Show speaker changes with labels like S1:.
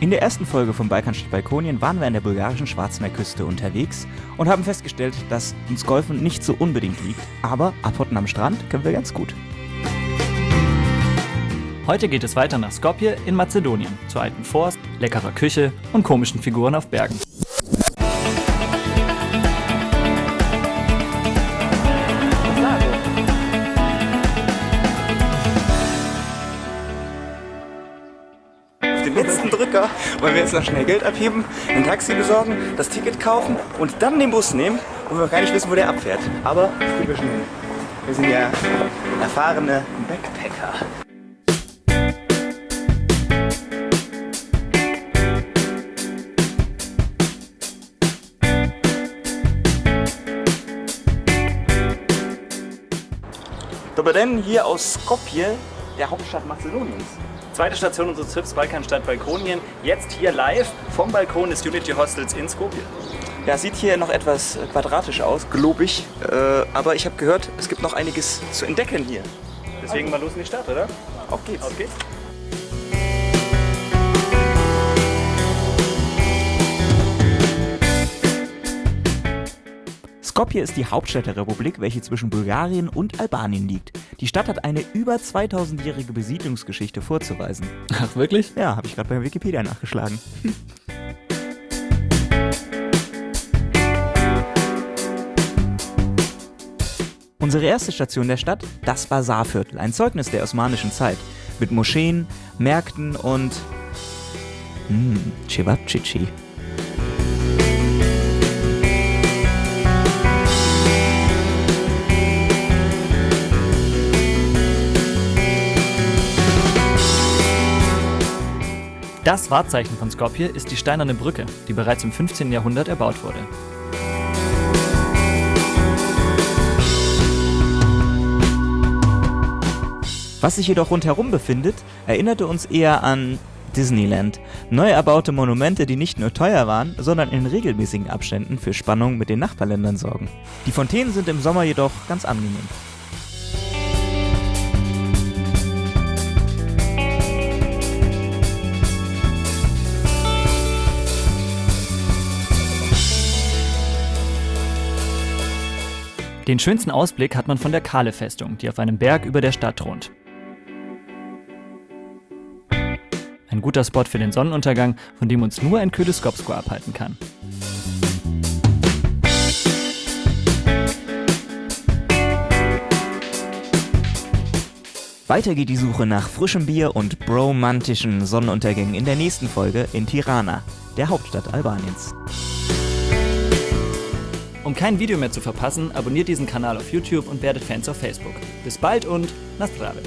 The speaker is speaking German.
S1: In der ersten Folge von Balkanstadt Balkonien waren wir an der bulgarischen Schwarzmeerküste unterwegs und haben festgestellt, dass uns Golfen nicht so unbedingt liegt, aber abhotten am Strand können wir ganz gut.
S2: Heute geht es weiter nach Skopje in Mazedonien, zur alten Forst, leckerer Küche und komischen Figuren auf Bergen.
S1: Auf den letzten Drücker wollen wir jetzt noch schnell Geld abheben, ein Taxi besorgen, das Ticket kaufen und dann den Bus nehmen, wo wir gar nicht wissen, wo der abfährt. Aber wir schon. Wir sind ja erfahrene Backpacker. Dobroden hier aus Skopje, der Hauptstadt Mazedoniens.
S2: Zweite Station unseres Trips Balkanstadt Balkonien. Jetzt hier live vom Balkon des Unity Hostels in Skopje.
S1: Ja, sieht hier noch etwas quadratisch aus, globig, äh, aber ich habe gehört, es gibt noch einiges zu entdecken hier.
S2: Deswegen mal los in die Stadt, oder?
S1: Auf geht's.
S2: Auf geht's.
S1: Skopje ist die Hauptstadt der Republik, welche zwischen Bulgarien und Albanien liegt. Die Stadt hat eine über 2000-jährige Besiedlungsgeschichte vorzuweisen.
S2: Ach, wirklich?
S1: Ja, habe ich gerade bei Wikipedia nachgeschlagen. Unsere erste Station der Stadt, das Basarviertel, ein Zeugnis der osmanischen Zeit. Mit Moscheen, Märkten und... Mh, Cevapcici.
S2: Das Wahrzeichen von Skopje ist die steinerne Brücke, die bereits im 15. Jahrhundert erbaut wurde.
S1: Was sich jedoch rundherum befindet, erinnerte uns eher an Disneyland. Neu erbaute Monumente, die nicht nur teuer waren, sondern in regelmäßigen Abständen für Spannung mit den Nachbarländern sorgen. Die Fontänen sind im Sommer jedoch ganz angenehm.
S2: Den schönsten Ausblick hat man von der Kale-Festung, die auf einem Berg über der Stadt thront. Ein guter Spot für den Sonnenuntergang, von dem uns nur ein kühles Skopsko abhalten kann.
S1: Weiter geht die Suche nach frischem Bier und bromantischen Sonnenuntergängen in der nächsten Folge in Tirana, der Hauptstadt Albaniens.
S2: Um kein Video mehr zu verpassen, abonniert diesen Kanal auf YouTube und werdet Fans auf Facebook. Bis bald und Nastrave!